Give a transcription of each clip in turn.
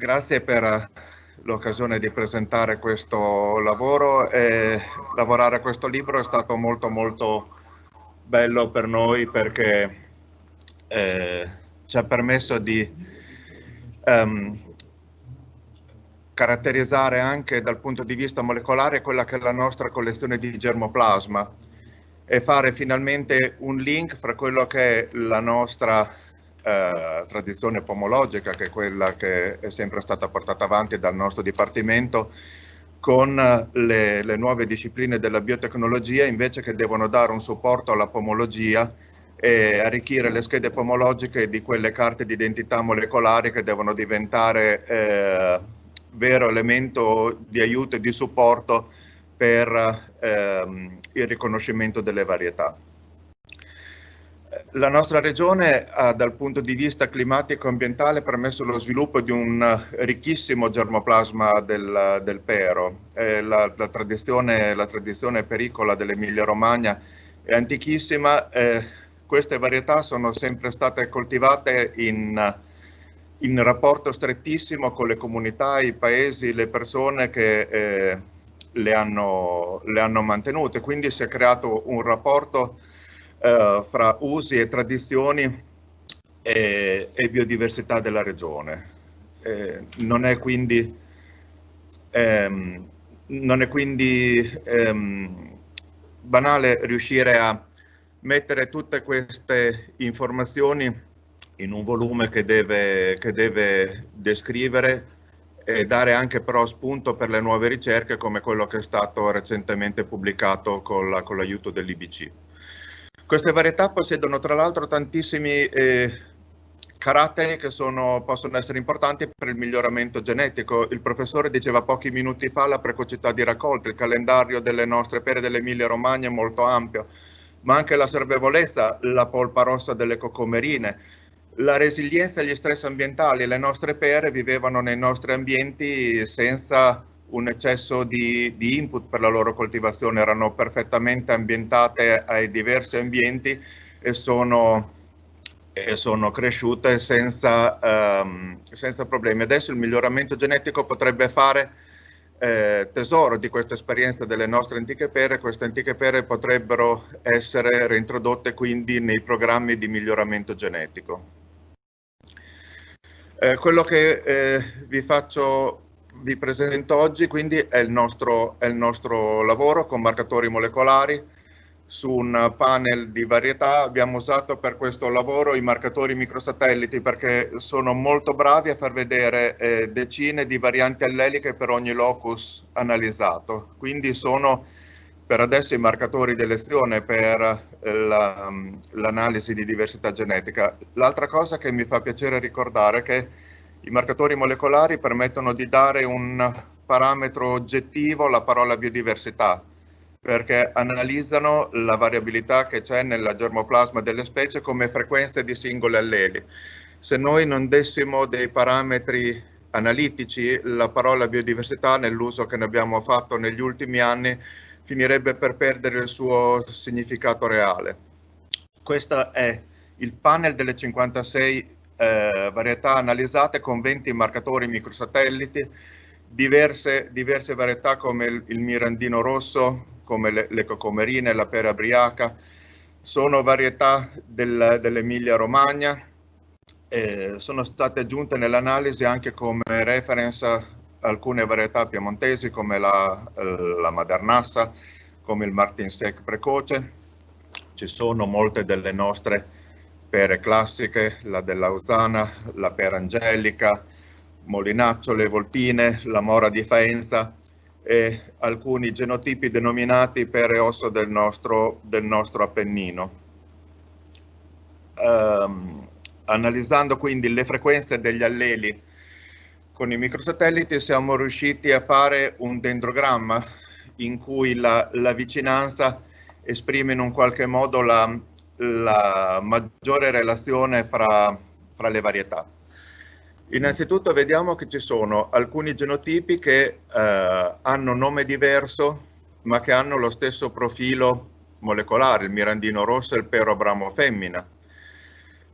grazie per l'occasione di presentare questo lavoro e lavorare a questo libro è stato molto molto bello per noi perché eh, ci ha permesso di um, caratterizzare anche dal punto di vista molecolare quella che è la nostra collezione di germoplasma e fare finalmente un link fra quello che è la nostra eh, tradizione pomologica, che è quella che è sempre stata portata avanti dal nostro dipartimento, con le, le nuove discipline della biotecnologia invece che devono dare un supporto alla pomologia e arricchire le schede pomologiche di quelle carte di identità molecolari che devono diventare eh, vero elemento di aiuto e di supporto per ehm, il riconoscimento delle varietà. La nostra regione ha dal punto di vista climatico-ambientale permesso lo sviluppo di un ricchissimo germoplasma del, del pero. Eh, la, la, tradizione, la, tradizione, pericola dell'Emilia Romagna è antichissima. Eh, queste varietà sono sempre state coltivate in, in, rapporto strettissimo con le comunità, i paesi, le persone che eh, le, hanno, le hanno mantenute. Quindi si è creato un rapporto eh, fra usi e tradizioni e, e biodiversità della regione. Eh, non è quindi, ehm, non è quindi ehm, banale riuscire a mettere tutte queste informazioni in un volume che deve, che deve descrivere e dare anche però spunto per le nuove ricerche come quello che è stato recentemente pubblicato con l'aiuto la, dell'IBC. Queste varietà possiedono tra l'altro tantissimi eh, caratteri che sono, possono essere importanti per il miglioramento genetico. Il professore diceva pochi minuti fa la precocità di raccolta, il calendario delle nostre pere dell'Emilia Romagna è molto ampio, ma anche la servevolezza, la polpa rossa delle cocomerine, la resilienza agli stress ambientali. Le nostre pere vivevano nei nostri ambienti senza un eccesso di, di, input per la loro coltivazione, erano perfettamente ambientate ai diversi ambienti e sono, e sono cresciute senza, um, senza, problemi. Adesso il miglioramento genetico potrebbe fare eh, tesoro di questa esperienza delle nostre antiche pere, queste antiche pere potrebbero essere reintrodotte quindi nei programmi di miglioramento genetico. Eh, quello che eh, vi faccio vi presento oggi quindi è il, nostro, è il nostro lavoro con marcatori molecolari su un panel di varietà. Abbiamo usato per questo lavoro i marcatori microsatelliti perché sono molto bravi a far vedere eh, decine di varianti alleliche per ogni locus analizzato. Quindi sono per adesso i marcatori di elezione per eh, l'analisi la, di diversità genetica. L'altra cosa che mi fa piacere ricordare è che i marcatori molecolari permettono di dare un parametro oggettivo alla parola biodiversità, perché analizzano la variabilità che c'è nella germoplasma delle specie come frequenze di singoli alleli. Se noi non dessimo dei parametri analitici, la parola biodiversità nell'uso che ne abbiamo fatto negli ultimi anni finirebbe per perdere il suo significato reale. Questo è il panel delle 56 eh, varietà analizzate con 20 marcatori microsatelliti, diverse, diverse varietà come il, il, mirandino rosso, come le, le cocomerine, la pera briaca, sono varietà del, dell'Emilia Romagna, eh, sono state aggiunte nell'analisi anche come reference alcune varietà piemontesi come la, la Madernassa, come il Martinsec precoce, ci sono molte delle nostre pere classiche, la dell'Ausana, la pera angelica, Molinaccio, le volpine, la mora di Faenza e alcuni genotipi denominati pere osso del nostro, del nostro Appennino. Um, analizzando quindi le frequenze degli alleli con i microsatelliti siamo riusciti a fare un dendrogramma in cui la, la vicinanza esprime in un qualche modo la, la maggiore relazione fra, fra le varietà. Innanzitutto vediamo che ci sono alcuni genotipi che eh, hanno nome diverso ma che hanno lo stesso profilo molecolare, il mirandino rosso e il pero abramo femmina,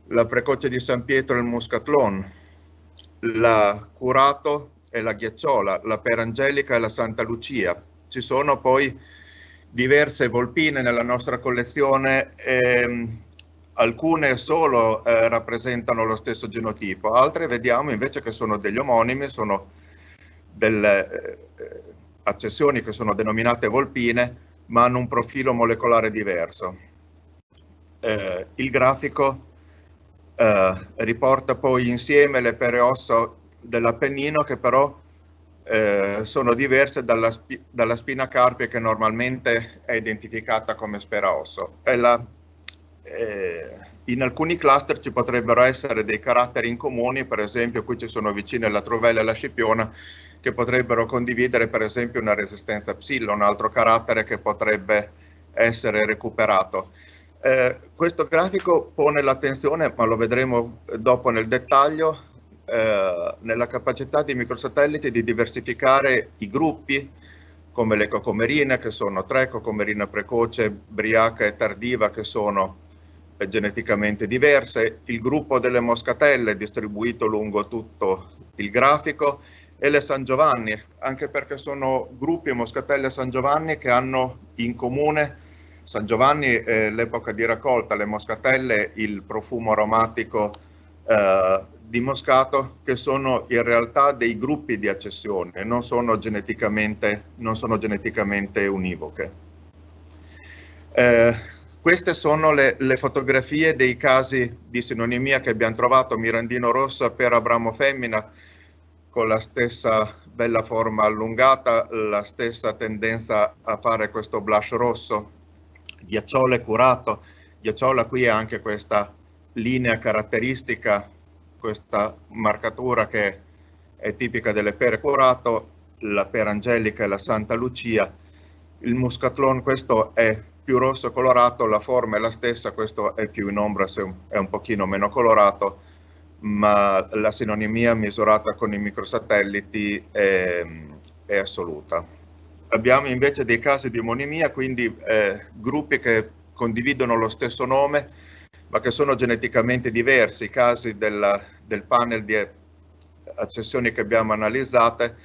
la precoce di San Pietro e il muscatlon, la Curato e la Ghiacciola, la Perangelica e la Santa Lucia. Ci sono poi diverse volpine nella nostra collezione, ehm, alcune solo eh, rappresentano lo stesso genotipo, altre vediamo invece che sono degli omonimi, sono delle eh, accessioni che sono denominate volpine, ma hanno un profilo molecolare diverso. Eh, il grafico eh, riporta poi insieme le pere ossa dell'Appennino che però eh, sono diverse dalla, spi dalla, spina carpia che normalmente è identificata come spera osso. La, eh, in alcuni cluster ci potrebbero essere dei caratteri in comuni, per esempio qui ci sono vicine la trovella e la scipiona, che potrebbero condividere per esempio una resistenza psilla, un altro carattere che potrebbe essere recuperato. Eh, questo grafico pone l'attenzione, ma lo vedremo dopo nel dettaglio, eh, nella capacità di microsatelliti di diversificare i gruppi come le cocomerine che sono tre, cocomerina precoce, briaca e tardiva che sono eh, geneticamente diverse, il gruppo delle moscatelle distribuito lungo tutto il grafico e le San Giovanni, anche perché sono gruppi moscatelle San Giovanni che hanno in comune San Giovanni è l'epoca di raccolta, le moscatelle il profumo aromatico eh, di moscato che sono in realtà dei gruppi di accessione, non sono geneticamente, non sono geneticamente univoche. Eh, queste sono le, le, fotografie dei casi di sinonimia che abbiamo trovato Mirandino rossa per Abramo femmina con la stessa bella forma allungata, la stessa tendenza a fare questo blush rosso, ghiacciole curato, ghiacciola qui ha anche questa linea caratteristica questa marcatura che è tipica delle pere curato, la pera angelica e la Santa Lucia. Il muscatlon questo è più rosso colorato, la forma è la stessa, questo è più in ombra, è un pochino meno colorato, ma la sinonimia misurata con i microsatelliti è, è assoluta. Abbiamo invece dei casi di omonimia, quindi eh, gruppi che condividono lo stesso nome, ma che sono geneticamente diversi. I casi della, del panel di accessioni che abbiamo analizzate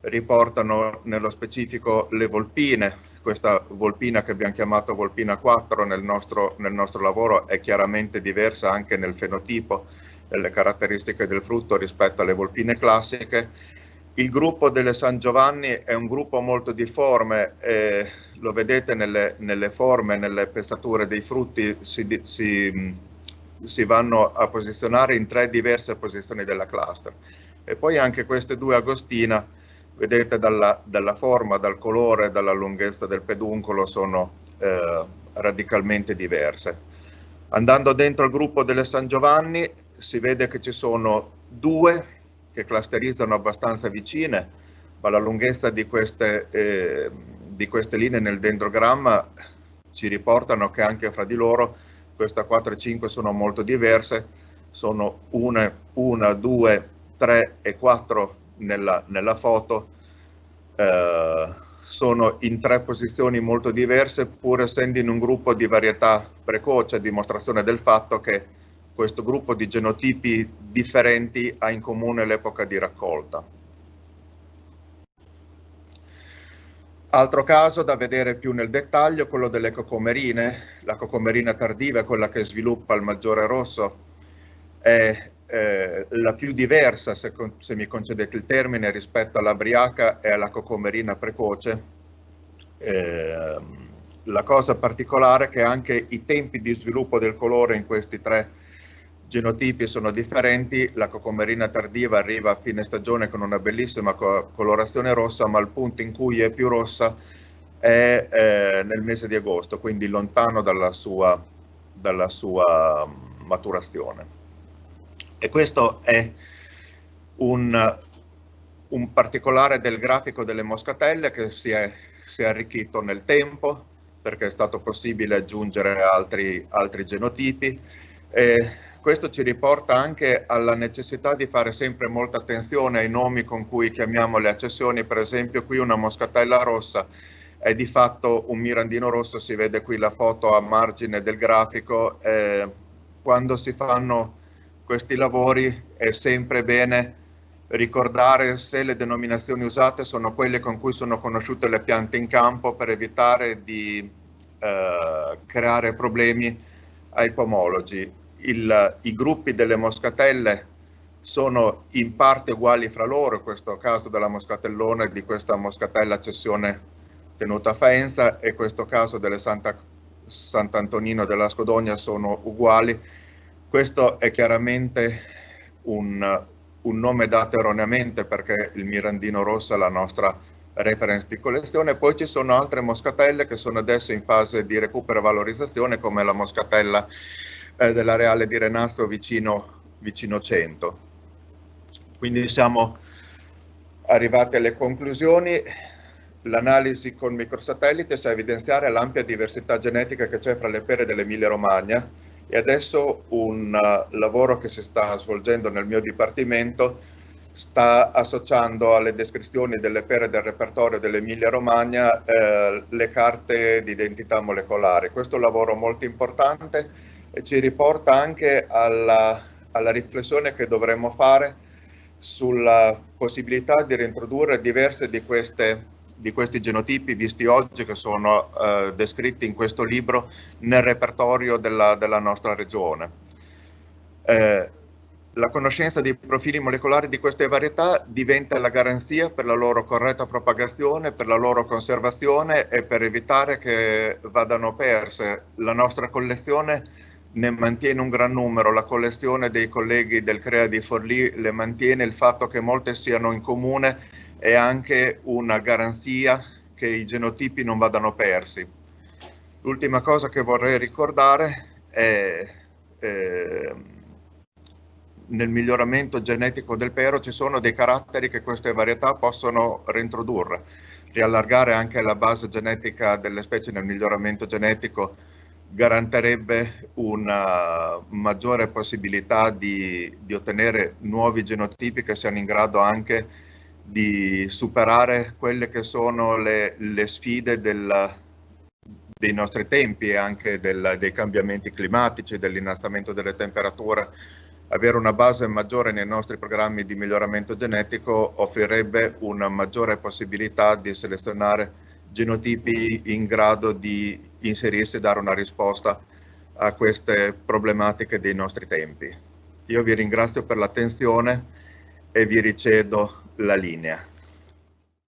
riportano nello specifico le volpine. Questa volpina che abbiamo chiamato volpina 4 nel nostro, nel nostro lavoro è chiaramente diversa anche nel fenotipo, nelle caratteristiche del frutto rispetto alle volpine classiche. Il gruppo delle San Giovanni è un gruppo molto difforme, eh, lo vedete nelle, nelle, forme, nelle pestature dei frutti, si, si, si, vanno a posizionare in tre diverse posizioni della cluster. E poi anche queste due Agostina, vedete dalla, dalla forma, dal colore, dalla lunghezza del peduncolo, sono eh, radicalmente diverse. Andando dentro il gruppo delle San Giovanni si vede che ci sono due che clusterizzano abbastanza vicine, ma la lunghezza di queste, eh, di queste linee nel dendrogramma ci riportano che anche fra di loro queste 4 e 5 sono molto diverse, sono 1, 2, 3 e 4 nella, nella foto, eh, sono in tre posizioni molto diverse pur essendo in un gruppo di varietà precoce, dimostrazione del fatto che questo gruppo di genotipi differenti ha in comune l'epoca di raccolta. Altro caso da vedere più nel dettaglio, quello delle cocomerine. La cocomerina tardiva è quella che sviluppa il maggiore rosso, è eh, la più diversa, se, se, mi concedete il termine, rispetto alla briaca e alla cocomerina precoce. Eh, la cosa particolare è che anche i tempi di sviluppo del colore in questi tre genotipi sono differenti, la cocomerina tardiva arriva a fine stagione con una bellissima co colorazione rossa, ma il punto in cui è più rossa è eh, nel mese di agosto, quindi lontano dalla sua, dalla sua maturazione. E questo è un, un, particolare del grafico delle moscatelle che si è, si è arricchito nel tempo perché è stato possibile aggiungere altri, altri genotipi. E questo ci riporta anche alla necessità di fare sempre molta attenzione ai nomi con cui chiamiamo le accessioni, per esempio qui una moscatella rossa è di fatto un mirandino rosso, si vede qui la foto a margine del grafico, eh, quando si fanno questi lavori è sempre bene ricordare se le denominazioni usate sono quelle con cui sono conosciute le piante in campo per evitare di eh, creare problemi ai pomologi. Il, I gruppi delle moscatelle sono in parte uguali fra loro, in questo caso della moscatellona e di questa moscatella cessione tenuta a Faenza e questo caso delle Santa, Sant'Antonino della Scodogna sono uguali. Questo è chiaramente un, un nome dato erroneamente perché il Mirandino Rosso è la nostra reference di collezione, poi ci sono altre moscatelle che sono adesso in fase di recupero e valorizzazione come la moscatella eh, dell'areale di Renasso vicino, vicino 100. Quindi siamo arrivati alle conclusioni. L'analisi con microsatellite sa evidenziare l'ampia diversità genetica che c'è fra le pere dell'Emilia Romagna e adesso un uh, lavoro che si sta svolgendo nel mio dipartimento sta associando alle descrizioni delle pere del repertorio dell'Emilia Romagna eh, le carte di identità molecolare. Questo è un lavoro molto importante ci riporta anche alla, alla riflessione che dovremmo fare sulla possibilità di reintrodurre diverse di queste di questi genotipi visti oggi che sono eh, descritti in questo libro nel repertorio della, della nostra regione. Eh, la conoscenza dei profili molecolari di queste varietà diventa la garanzia per la loro corretta propagazione, per la loro conservazione e per evitare che vadano perse. La nostra collezione ne mantiene un gran numero, la collezione dei colleghi del CREA di Forlì le mantiene, il fatto che molte siano in comune è anche una garanzia che i genotipi non vadano persi. L'ultima cosa che vorrei ricordare è eh, nel miglioramento genetico del pero ci sono dei caratteri che queste varietà possono reintrodurre, riallargare anche la base genetica delle specie nel miglioramento genetico garantirebbe una maggiore possibilità di, di ottenere nuovi genotipi che siano in grado anche di superare quelle che sono le, le sfide del, dei nostri tempi e anche del, dei cambiamenti climatici, dell'innalzamento delle temperature. Avere una base maggiore nei nostri programmi di miglioramento genetico offrirebbe una maggiore possibilità di selezionare genotipi in grado di inserirsi e dare una risposta a queste problematiche dei nostri tempi. Io vi ringrazio per l'attenzione e vi ricedo la linea.